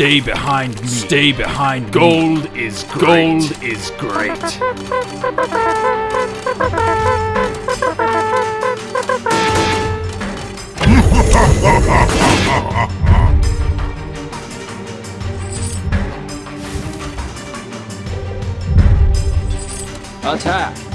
Stay behind me. Stay behind Gold is great. Gold is great. Attack!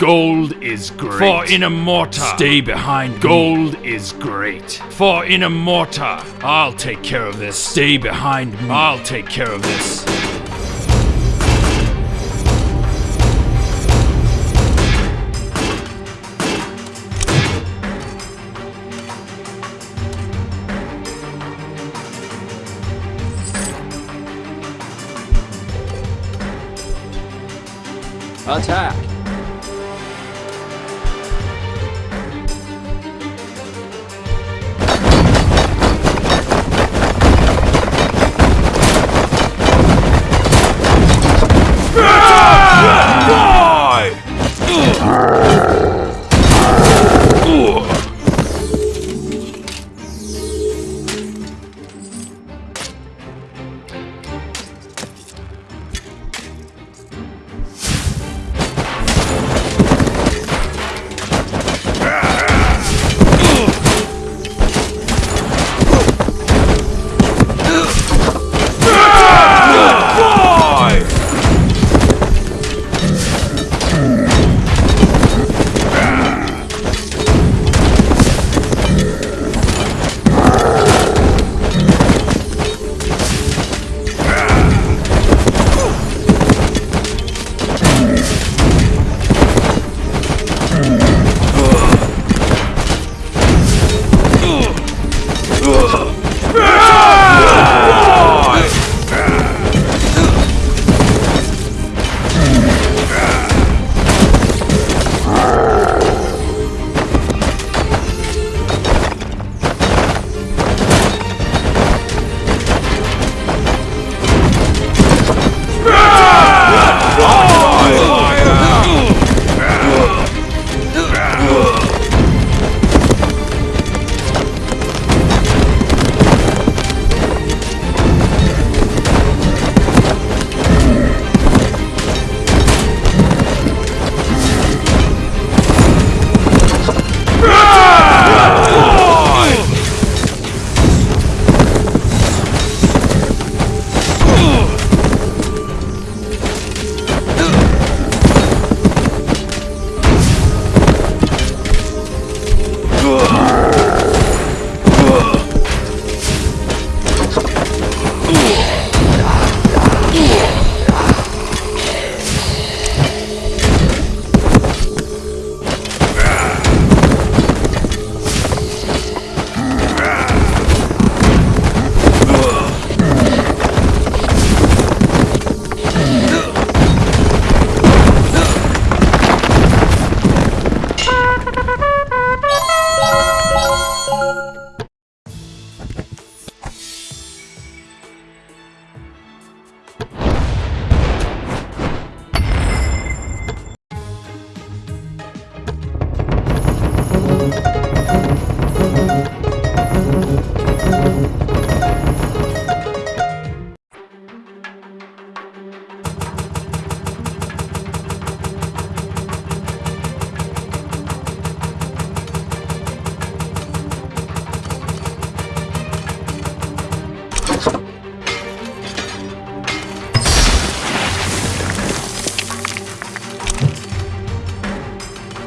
Gold is great. For Inamorta. Stay behind. Gold is great. For Inamorta. I'll take care of this. Stay behind me. I'll take care of this. Attack!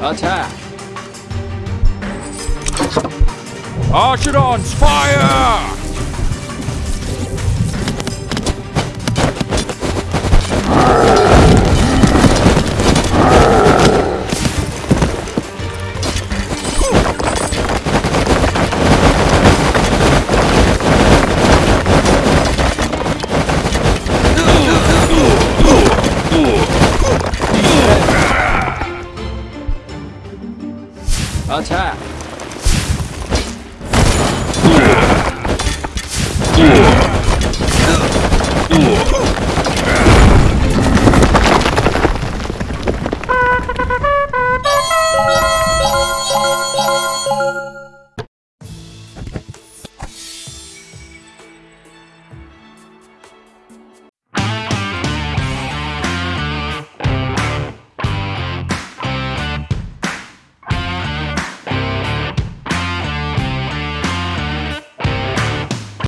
Attack! Archidons, fire!